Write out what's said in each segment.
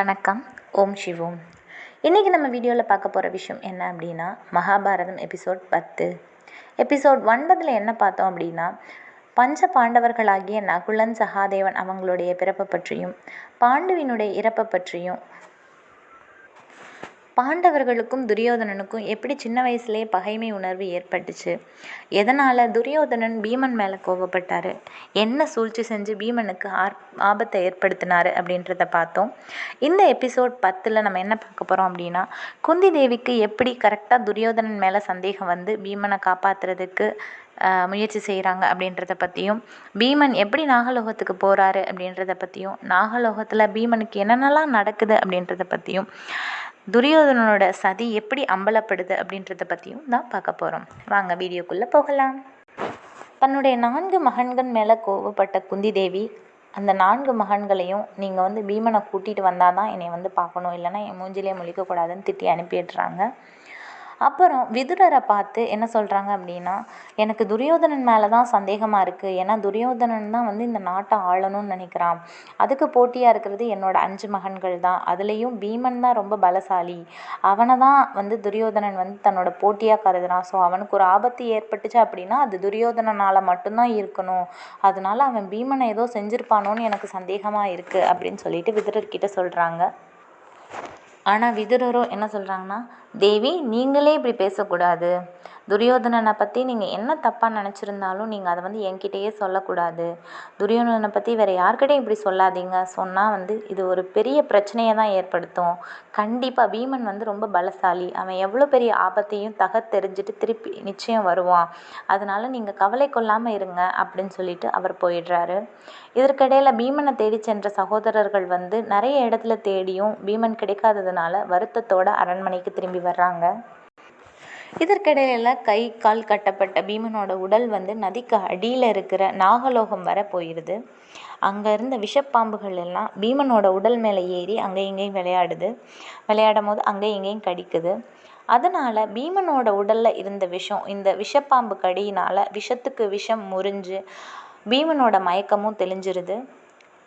வணக்கம். ஓம் சிவோம். இன்றைக்கி நம்ம வீடியோவில் பார்க்க போகிற விஷயம் என்ன அப்படின்னா மகாபாரதம் எபிசோட் பத்து. எபிசோட் ஒன்பதில் என்ன பார்த்தோம் அப்படின்னா பஞ்ச பாண்டவர்களாகிய நகுலன் சகாதேவன் அவங்களுடைய பிறப்பை பற்றியும் பாண்டுவினுடைய இறப்பை பற்றியும் பாண்டவர்களுக்கும் துரியோதனனுக்கும் எப்படி சின்ன வயசுலேயே பகைமை உணர்வு ஏற்பட்டுச்சு? எதனால் துரியோதனன் பீமன் மேலே கோவப்பட்டார்? என்ன சூழ்ச்சி செஞ்சு பீமனுக்கு ஆர் ஆபத்தை ஏற்படுத்தினார் அப்படின்றத பார்த்தோம். இந்த எபிசோட் பத்தில் நம்ம என்ன பார்க்க போகிறோம் அப்படின்னா குந்தி தேவிக்கு எப்படி கரெக்டாக துரியோதனன் மேலே சந்தேகம் வந்து பீமனை காப்பாற்றுறதுக்கு முயற்சி செய்கிறாங்க அப்படின்றத பற்றியும் பீமன் எப்படி நாகலோகத்துக்கு போகிறாரு அப்படின்றத பற்றியும் நாகலோகத்தில் பீமனுக்கு என்னென்னலாம் நடக்குது அப்படின்றத பற்றியும் துரியோதனனோட சதி எப்படி அம்பலப்படுது அப்படின்றத பற்றியும் தான் பார்க்க போகிறோம் வாங்க வீடியோக்குள்ளே போகலாம். தன்னுடைய நான்கு மகன்கள் மேலே கோவப்பட்ட குந்தி தேவி அந்த நான்கு மகன்களையும் நீங்கள் வந்து பீமனை கூட்டிகிட்டு வந்தால் தான் என்னை வந்து பார்க்கணும். இல்லைன்னா என் மூஞ்சிலே முழிக்கக்கூடாதுன்னு திட்டி அனுப்பிடுறாங்க. அப்புறம் விதுரரை பார்த்து என்ன சொல்கிறாங்க அப்படின்னா எனக்கு துரியோதனன் மேலே தான் சந்தேகமாக இருக்குது ஏன்னா துரியோதனன் தான் வந்து இந்த நாட்டை ஆளணும்னு நினைக்கிறான். அதுக்கு போட்டியாக இருக்கிறது என்னோட அஞ்சு மகன்கள் தான். அதுலேயும் பீமன் தான் ரொம்ப பலசாலி. அவனை தான் வந்து துரியோதனன் வந்து தன்னோட போட்டியாக கருதுறான். ஸோ அவனுக்கு ஒரு ஆபத்து ஏற்பட்டுச்சு அப்படின்னா அது துரியோதனனால் மட்டும்தான் இருக்கணும். அதனால அவன் பீமனை ஏதோ செஞ்சுருப்பானோன்னு எனக்கு சந்தேகமாக இருக்குது அப்படின்னு சொல்லிட்டு விதுரர்கிட்ட சொல்கிறாங்க ஆனால் விதுரரும் என்ன சொல்கிறாங்கன்னா தேவி நீங்களே இப்படி பேசக்கூடாது. துரியோதனனை பற்றி நீங்கள் என்ன தப்பாக நினச்சிருந்தாலும் நீங்கள் அதை வந்து என்கிட்டயே சொல்லக்கூடாது. துரியோதனனை பற்றி வேறு யார்கிட்டையும் இப்படி சொல்லாதீங்க. சொன்னால் வந்து இது ஒரு பெரிய பிரச்சனையை தான் ஏற்படுத்தும். கண்டிப்பாக பீமன் வந்து ரொம்ப பலசாலி. அவன் எவ்வளோ பெரிய ஆபத்தையும் தக தெரிஞ்சுட்டு திருப்பி நிச்சயம் வருவான். அதனால் நீங்கள் கவலை கொள்ளாமல் இருங்க அப்படின்னு சொல்லிட்டு அவர் போயிடுறாரு. இதற்கிடையில் பீமனை தேடி சென்ற சகோதரர்கள் வந்து நிறைய இடத்துல தேடியும் பீமன் கிடைக்காததுனால வருத்தத்தோட அரண்மனைக்கு திரும்பி வர்றாங்க. இதற்கிடையில் கை கால் கட்டப்பட்ட பீமனோட உடல் வந்து நதிக்கு அடியில் இருக்கிற நாகலோகம் வர போயிடுது அங்கே இருந்த விஷப்பாம்புகள் எல்லாம் பீமனோட உடல் மேலே ஏறி அங்கே இங்கேயும் விளையாடுது. விளையாடும் போது அங்கே இங்கேயும் கடிக்குது. அதனால் பீமனோட உடலில் இருந்த விஷம் இந்த விஷப்பாம்பு கடியினால் விஷத்துக்கு விஷம் முறிஞ்சு பீமனோட மயக்கமும் தெளிஞ்சிருது.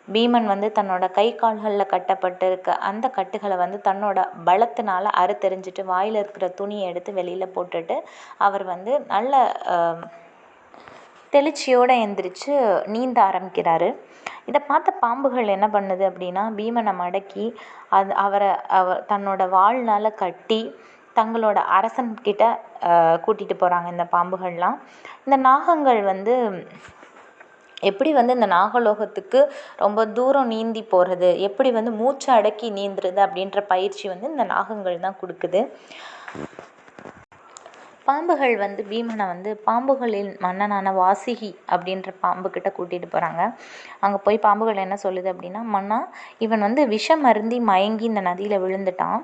பீமன் வந்து தன்னோட கை கால்களில் கட்டப்பட்டிருக்க அந்த கட்டுகளை வந்து தன்னோட பலத்தினால அறுத்தெறிஞ்சிட்டு வாயில் இருக்கிற துணியை எடுத்து வெளியில் போட்டுட்டு அவர் வந்து நல்ல தெளிச்சியோடு எந்திரிச்சு நீந்த ஆரம்பிக்கிறாரு. இதை பார்த்த பாம்புகள் என்ன பண்ணுது அப்படின்னா பீமனை மடக்கி அது அவரை அவர் தன்னோட வாழ்நாள கட்டி தங்களோட அரசன்கிட்ட கூட்டிகிட்டு போகிறாங்க இந்த பாம்புகள்லாம். இந்த நாகங்கள் வந்து எப்படி வந்து இந்த நாகலோகத்துக்கு ரொம்ப தூரம் நீந்தி போகிறது எப்படி வந்து மூச்சை அடக்கி நீந்துறது அப்படின்ற பயிற்சி வந்து இந்த நாகங்கள் தான் கொடுக்குது. பாம்புகள் வந்து பீமனை வந்து பாம்புகளின் மன்னனான வாசிகி அப்படின்ற பாம்புக்கிட்ட கூட்டிகிட்டு போகிறாங்க அங்கே போய் பாம்புகள் என்ன சொல்லுது அப்படின்னா மன்னா இவன் வந்து விஷம் அருந்தி மயங்கி இந்த நதியில் விழுந்துட்டான்.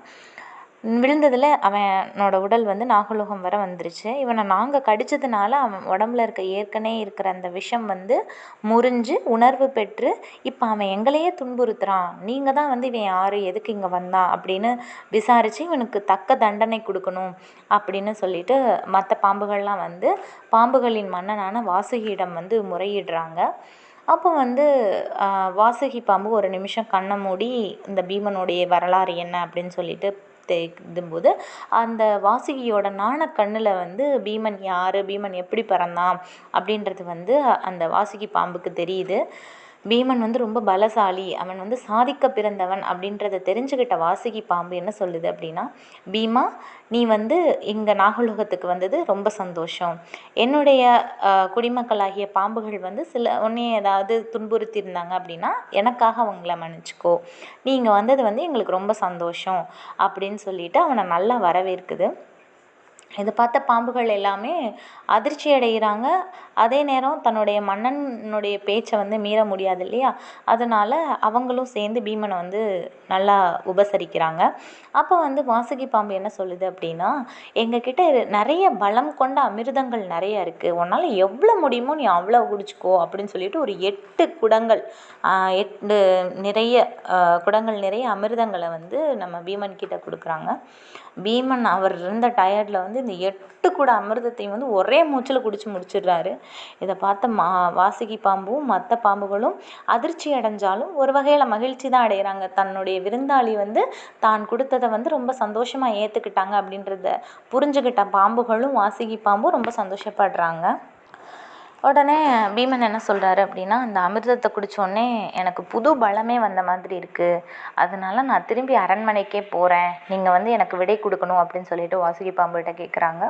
விழுந்ததில் அவனோட உடல் வந்து நாகலோகம் வர வந்துருச்சு. இவனை நாங்கள் கடித்ததுனால அவன் உடம்புல இருக்க ஏற்கனவே இருக்கிற அந்த விஷம் வந்து முறிஞ்சு உணர்வு பெற்று இப்போ அவன் எங்களையே துன்புறுத்துகிறான் நீங்கள் தான் வந்து இவன் யார்? எதுக்கு இங்கே வந்தான்? அப்படின்னு விசாரித்து இவனுக்கு தக்க தண்டனை கொடுக்கணும் அப்படின்னு சொல்லிட்டு மற்ற பாம்புகள்லாம் வந்து பாம்புகளின் மன்னனான வாசுகியிடம் வந்து முறையிடுறாங்க. அப்போ வந்து வாசுகி பாம்பு ஒரு நிமிஷம் கண்ணை மூடி இந்த பீமனுடைய வரலாறு என்ன அப்படின்னு சொல்லிட்டு தேடும்போது அந்த வாசுகியோட நாணக்கண்ணில் வந்து பீமன் யார்? பீமன் எப்படி பிறந்தான்? அப்படின்றது வந்து அந்த வாசுகி பாம்புக்கு தெரியுது. பீமன் வந்து ரொம்ப பலசாலி அவன் வந்து சாதிக்க பிறந்தவன் அப்படின்றத தெரிஞ்சுக்கிட்ட வாசுகி பாம்பு என்ன சொல்லுது அப்படின்னா பீமா நீ வந்து இங்கே நாகலோகத்துக்கு வந்தது ரொம்ப சந்தோஷம். என்னுடைய குடிமக்களாகிய பாம்புகள் வந்து சில ஒன்றே ஏதாவது துன்புறுத்தியிருந்தாங்க அப்படின்னா எனக்காக அவங்கள மன்னிச்சிக்கோ. நீ இங்கே வந்தது வந்து எங்களுக்கு ரொம்ப சந்தோஷம். அப்படின்னு சொல்லிட்டு அவனை நல்லா வரவேற்குது. இதை பார்த்த பாம்புகள் எல்லாமே அதிர்ச்சி அடைகிறாங்க அதே நேரம் தன்னுடைய மன்னனுடைய பேச்சை வந்து மீற முடியாது இல்லையா? அதனால் அவங்களும் சேர்ந்து பீமனை வந்து நல்லா உபசரிக்கிறாங்க. அப்போ வந்து வாசுகி பாம்பு என்ன சொல்லுது அப்படின்னா எங்ககிட்ட நிறைய பலம் கொண்ட அமிர்தங்கள் நிறைய இருக்குது உன்னால் எவ்வளோ முடியுமோ நீ அவ்வளோ குடிச்சிக்கோ அப்படின்னு சொல்லிட்டு ஒரு எட்டு குடங்கள் எட்டு நிறைய குடங்கள் நிறைய அமிர்தங்களை வந்து நம்ம பீமன் கிட்ட கொடுக்குறாங்க. பீமன் அவர் இருந்த டயர்டில் வந்து இந்த எட்டு கூட அமிர்தத்தையும் வந்து ஒரே மூச்சில் குடிச்சு முடிச்சிடுறாரு. இதை பார்த்த மா வாசுகி பாம்பும் மற்ற பாம்புகளும் அதிர்ச்சி அடைஞ்சாலும் ஒரு வகையில் மகிழ்ச்சி தான் அடைகிறாங்க தன்னுடைய விருந்தாளி வந்து தான் கொடுத்தத வந்து ரொம்ப சந்தோஷமாக ஏற்றுக்கிட்டாங்க அப்படின்றத புரிஞ்சுக்கிட்ட பாம்புகளும் வாசுகி பாம்பும் ரொம்ப சந்தோஷப்படுறாங்க. உடனே பீமன் என்ன சொல்கிறாரு அப்படின்னா அந்த அமிர்தத்தை குடித்தோடனே எனக்கு புது பலமே வந்த மாதிரி இருக்குது அதனால நான் திரும்பி அரண்மனைக்கே போகிறேன் நீங்கள் வந்து எனக்கு விடை கொடுக்கணும் அப்படின்னு சொல்லிட்டு வாசுகி பாம்புகிட்ட கேட்குறாங்க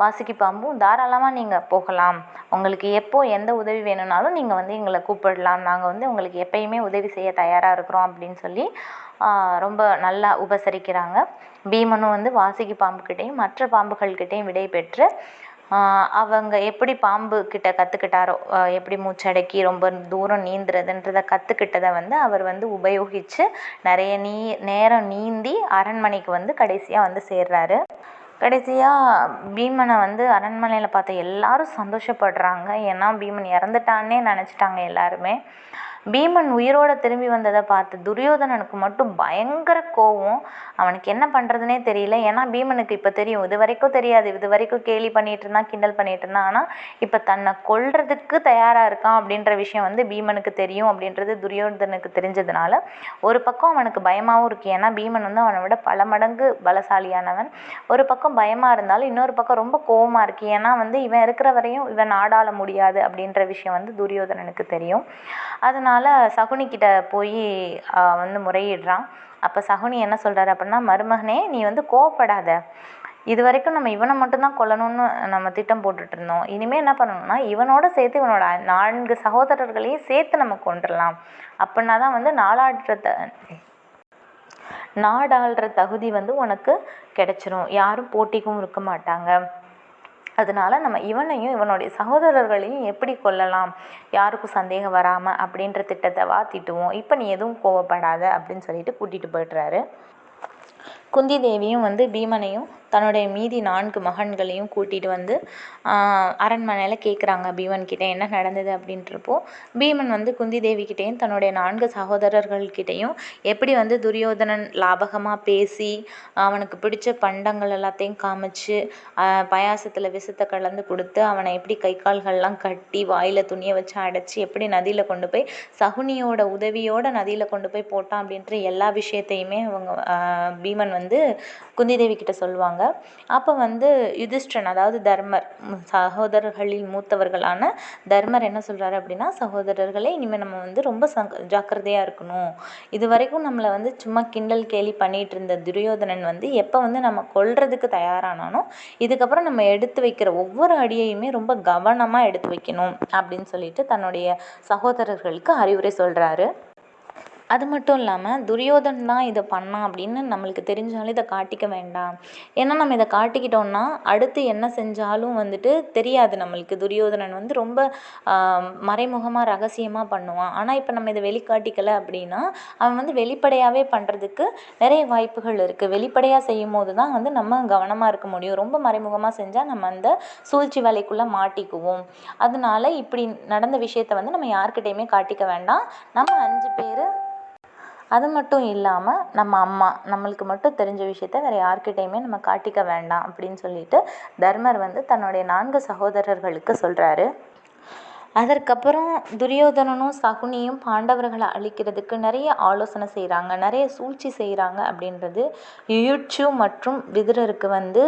வாசுகி பாம்பும் தாராளமாக நீங்கள் போகலாம். உங்களுக்கு எப்போ எந்த உதவி வேணும்னாலும் நீங்கள் வந்து எங்களை கூப்பிடலாம். நாங்கள் வந்து உங்களுக்கு எப்பயுமே உதவி செய்ய தயாராக இருக்கிறோம் அப்படின்னு சொல்லி ரொம்ப நல்லா உபசரிக்கிறாங்க. பீமனும் வந்து வாசுகி பாம்புக்கிட்டேயும் மற்ற பாம்புகள்கிட்டேயும் விடை பெற்று அவங்க எப்படி பாம்பு கிட்ட கற்றுக்கிட்டாரோ எப்படி மூச்சடக்கி ரொம்ப தூரம் நீந்துறதுன்றதை கற்றுக்கிட்டதை வந்து அவர் வந்து உபயோகித்து நிறைய நீ நேரம் நீந்தி அரண்மனைக்கு வந்து கடைசியாக வந்து சேர்றாரு. கடைசியாக பீமனை வந்து அரண்மனையில் பார்த்த எல்லாரும் சந்தோஷப்படுறாங்க. ஏன்னா பீமன் இறந்துட்டான்னே நினச்சிட்டாங்க எல்லாருமே. பீமன் உயிரோடு திரும்பி வந்ததை பார்த்து துரியோதனனுக்கு மட்டும் பயங்கர கோவம். அவனுக்கு என்ன பண்ணுறதுனே தெரியல. ஏன்னா பீமனுக்கு இப்போ தெரியும். இது வரைக்கும் தெரியாது. இது வரைக்கும் கேலி பண்ணிகிட்டு இருந்தான் கிண்டல் பண்ணிகிட்டு இருந்தான். ஆனால் இப்போ தன்னை கொல்றதுக்கு தயாராக இருக்கான் அப்படின்ற விஷயம் வந்து பீமனுக்கு தெரியும் அப்படின்றது துரியோதனுக்கு தெரிஞ்சதுனால ஒரு பக்கம் அவனுக்கு பயமாகவும் இருக்குது ஏன்னா பீமன் வந்து அவனை விட பல மடங்கு பலசாலியானவன். ஒரு பக்கம் பயமாக இருந்தாலும் இன்னொரு பக்கம் ரொம்ப கோவமாக இருக்குது ஏன்னா வந்து இவன் இருக்கிற வரையும் இவன் நாடாள முடியாது அப்படின்ற விஷயம் வந்து துரியோதனனுக்கு தெரியும். அதனால் அதனால் சகுனிக்கிட்ட போய் வந்து முறையிடுறான். அப்போ சகுனி என்ன சொல்கிறாரு அப்படின்னா மருமகனே நீ வந்து கோவப்படாத. இது வரைக்கும் நம்ம இவனை மட்டும்தான் கொல்லணும்னு நம்ம திட்டம் போட்டுட்ருந்தோம் இனிமேல் என்ன பண்ணணும்னா இவனோட சேர்த்து இவனோட நான்கு சகோதரர்களையும் சேர்த்து நம்ம கொண்டுடலாம் அப்படின்னா தான் வந்து நாளாடுறத த நாடாளுற தகுதி வந்து உனக்கு கிடச்சிரும். யாரும் போட்டிக்கும் இருக்க மாட்டாங்க. அதனால நம்ம இவனையும் இவனுடைய சகோதரர்களையும் எப்படி கொல்லலாம்? யாருக்கும் சந்தேகம் வராமல் அப்படின்ற திட்டத்தை வா தீட்டுவோம் இப்போ நீ எதுவும் கோவப்படாத அப்படின்னு சொல்லிட்டு கூட்டிகிட்டு போய்ட்றாரு. குந்தி தேவியும் வந்து பீமனையும் தன்னுடைய மீதி நான்கு மகன்களையும் கூட்டிகிட்டு வந்து அரண்மனையில் கேட்குறாங்க பீமன்கிட்ட என்ன நடந்தது அப்படின்றப்போ. பீமன் வந்து குந்தி தேவிக்கிட்டேயும் தன்னுடைய நான்கு சகோதரர்கள்கிட்டையும் எப்படி வந்து துரியோதனன் லாபகமாக பேசி அவனுக்கு பிடிச்ச பண்டங்கள் எல்லாத்தையும் காமிச்சு பாயாசத்தில் விஷத்தை கலந்து கொடுத்து அவனை எப்படி கை கால்கள்லாம் கட்டி வாயில் துணியை வச்சு அடைச்சி எப்படி நதியில் கொண்டு போய் சகுனியோட உதவியோட நதியில் கொண்டு போய் போட்டான் அப்படின்ற எல்லா விஷயத்தையுமே அவங்க பீமன் வந்து குந்தி தேவி கிட்ட சொல்லுவாங்க. அப்போ வந்து யுதிஷ்டன் அதாவது தர்மர் சகோதரர்களில் மூத்தவர்களான தர்மர் என்ன சொல்கிறாரு அப்படின்னா சகோதரர்களே இனிமேல் நம்ம வந்து ரொம்ப சங்க ஜாக்கிரதையாக இருக்கணும். இது வரைக்கும் நம்மளை வந்து சும்மா கிண்டல் கேலி பண்ணிகிட்டு இருந்த துரியோதனன் வந்து எப்போ வந்து நம்ம கொல்றதுக்கு தயாரானானோ இதுக்கப்புறம் நம்ம எடுத்து வைக்கிற ஒவ்வொரு அடியையுமே ரொம்ப கவனமாக எடுத்து வைக்கணும். அப்படின்னு சொல்லிட்டு தன்னுடைய சகோதரர்களுக்கு அறிவுரை சொல்கிறாரு அது மட்டும் இல்லாமல் துரியோதன் தான் இதை பண்ணான் அப்படின்னு நம்மளுக்கு தெரிஞ்சாலும் இதை காட்டிக்க வேண்டாம். ஏன்னா நம்ம இதை காட்டிக்கிட்டோம்னா அடுத்து என்ன செஞ்சாலும் வந்துட்டு தெரியாது நம்மளுக்கு. துரியோதனன் வந்து ரொம்ப மறைமுகமாக ரகசியமாக பண்ணுவான். ஆனால் இப்போ நம்ம இதை வெளிக்காட்டிக்கலை அப்படின்னா அவன் வந்து வெளிப்படையாகவே பண்ணுறதுக்கு நிறைய வாய்ப்புகள் இருக்குது வெளிப்படையாக செய்யும் போது தான் வந்து நம்ம கவனமாக இருக்க முடியும். ரொம்ப மறைமுகமாக செஞ்சால் நம்ம அந்த சூழ்ச்சி வேலைக்குள்ளே மாட்டிக்குவோம். அதனால இப்படி நடந்த விஷயத்த வந்து நம்ம யார்கிட்டையுமே காட்டிக்க வேண்டாம். நம்ம அஞ்சு பேர் அது மட்டும் இல்லாமல் நம்ம அம்மா நம்மளுக்கு மட்டும் தெரிஞ்ச விஷயத்த வேறு யார்கிட்டையுமே நம்ம காட்டிக்க வேண்டாம் அப்படின்னு சொல்லிட்டு தர்மர் வந்து தன்னுடைய நான்கு சகோதரர்களுக்கு சொல்கிறாரு அதற்கப்புறம் துரியோதனனும் சகுனியும் பாண்டவர்களை அழிக்கிறதுக்கு நிறைய ஆலோசனை செய்கிறாங்க நிறைய சூழ்ச்சி செய்கிறாங்க அப்படின்றது யுயுட்சு மற்றும் விதுரருக்கு வந்து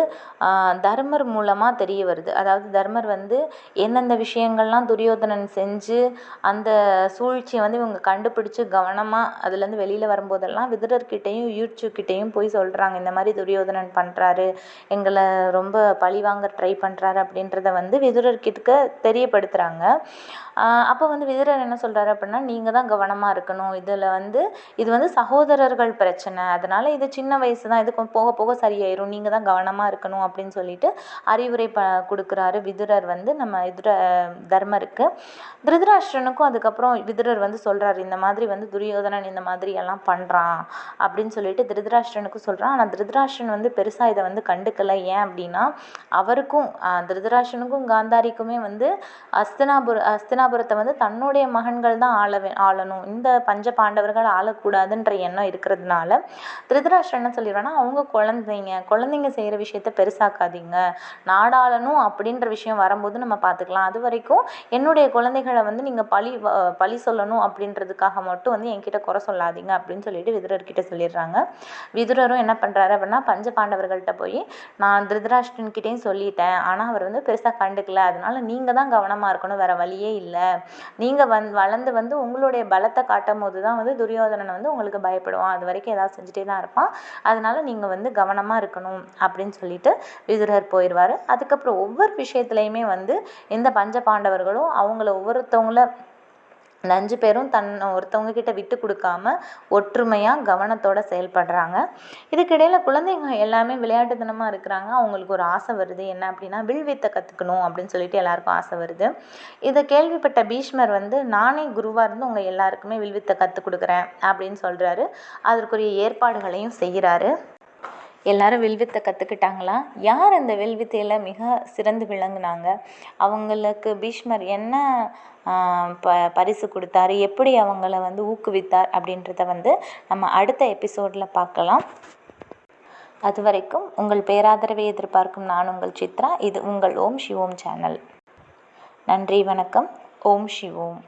தர்மர் மூலமாக தெரிய வருது. அதாவது தர்மர் வந்து எந்தெந்த விஷயங்கள்லாம் துரியோதனன் செஞ்சு அந்த சூழ்ச்சியை வந்து இவங்க கண்டுபிடிச்சி கவனமாக அதுலேருந்து வெளியில் வரும்போதெல்லாம் விதுரர்கிட்டையும் யுயுட்சுக்கிட்டேயும் போய் சொல்கிறாங்க இந்த மாதிரி துரியோதனன் பண்ணுறாரு எங்களை ரொம்ப பழிவாங்க ட்ரை பண்ணுறாரு அப்படின்றத வந்து விதுரர்கிட்ட தெரியப்படுத்துகிறாங்க அப்போ வந்து விதுரர் என்ன சொல்கிறாரு அப்படின்னா நீங்கள் தான் கவனமாக இருக்கணும். இதில் வந்து இது வந்து சகோதரர்கள் பிரச்சனை. அதனால் இது சின்ன வயசு தான் இது போக போக சரியாயிரும். நீங்கள் தான் கவனமாக இருக்கணும். அப்படின்னு சொல்லிட்டு அறிவுரை ப கொடுக்குறாரு விதுரர் வந்து நம்ம இதுர தர்மருக்கு. திருதராஷ்டிரனுக்கும் அதுக்கப்புறம் விதுரர் வந்து சொல்கிறாரு இந்த மாதிரி வந்து துரியோதனன் இந்த மாதிரி எல்லாம் பண்ணுறான் அப்படின்னு சொல்லிட்டு திருதராஷ்டிரனுக்கும் சொல்கிறான் ஆனால் திருதராஷ்டிரன் வந்து பெருசாக இதை வந்து கண்டுக்கலை. ஏன் அப்படின்னா அவருக்கும் திருதராஷ்டிரனுக்கும் காந்தாரிக்குமே வந்து அஸ்தனாபுர ஹஸ்தினாபுரத்தை வந்து தன்னுடைய மகன்கள் தான் ஆள ஆளணும். இந்த பஞ்ச பாண்டவர்கள் ஆளக்கூடாதுன்ற எண்ணம் இருக்கிறதுனால திருதராஷ்டிரன் என்ன சொல்லிடுறான்னா அவங்க குழந்தைங்க குழந்தைங்க செய்கிற விஷயத்த பெருசாக்காதீங்க. நாடாளணும் அப்படின்ற விஷயம் வரும்போது நம்ம பார்த்துக்கலாம். அது வரைக்கும் என்னுடைய குழந்தைகளை வந்து நீங்கள் பழி பழி சொல்லணும் அப்படின்றதுக்காக மட்டும் வந்து என்கிட்ட குறை சொல்லாதீங்க அப்படின்னு சொல்லிட்டு விதுரர்கிட்ட சொல்லிடுறாங்க. விதுரரும் என்ன பண்ணுறாரு அப்படின்னா பஞ்ச பாண்டவர்கள்ட்ட போய் நான் திருதராஷ்டிரன்கிட்டையும் சொல்லிட்டேன். ஆனால் அவர் வந்து பெருசாக கண்டுக்கல. அதனால நீங்கள் தான் கவனமாக இருக்கணும். வேறு வழியே இல்லை. நீங்கள் வந் வளர்ந்து வந்து உங்களுடைய பலத்தை காட்டும் போது தான் வந்து துரியோதனன் வந்து உங்களுக்கு பயப்படுவான். அது வரைக்கும் ஏதாவது செஞ்சுட்டே தான் இருப்பான். அதனால நீங்கள் வந்து கவனமாக இருக்கணும் அப்படின்னு சொல்லிட்டு விதுரர் போயிடுவார் அதுக்கப்புறம் ஒவ்வொரு விஷயத்துலையுமே வந்து இந்த பஞ்ச பாண்டவர்களும் அவங்கள ஒவ்வொருத்தவங்கள லஞ்சு அஞ்சு பேரும் தன் ஒருத்தவங்க கிட்ட விட்டு கொடுக்காம ஒற்றுமையாக கவனத்தோடு செயல்படுறாங்க. இதுக்கிடையில் குழந்தைங்க எல்லாமே விளையாட்டுத்தனமாக இருக்கிறாங்க. அவங்களுக்கு ஒரு ஆசை வருது. என்ன அப்படின்னா வில் வித்தை கற்றுக்கணும் அப்படின்னு சொல்லிட்டு எல்லாருக்கும் ஆசை வருது. இதை கேள்விப்பட்ட பீஷ்மர் வந்து நானே குருவாக இருந்து உங்கள் எல்லாருக்குமே வில் வித்தை கற்றுக் கொடுக்குறேன் அப்படின்னு சொல்கிறாரு அதற்குரிய ஏற்பாடுகளையும் செய்கிறாரு. எல்லாரும் வில்வித்தை கற்றுக்கிட்டாங்களா யார் அந்த வில்வித்தையில் மிக சிறந்து விளங்குனாங்க? அவங்களுக்கு பீஷ்மர் என்ன ப பரிசு கொடுத்தாரு? எப்படி அவங்கள வந்து ஊக்குவித்தார்? அப்படின்றத வந்து நம்ம அடுத்த எபிசோடில் பார்க்கலாம். அது வரைக்கும் உங்கள் பேராதரவை எதிர்பார்க்கும் நான் உங்கள் சித்ரா. இது உங்கள் ஓம் சிவோம் சேனல். நன்றி வணக்கம். ஓம் சிவோம்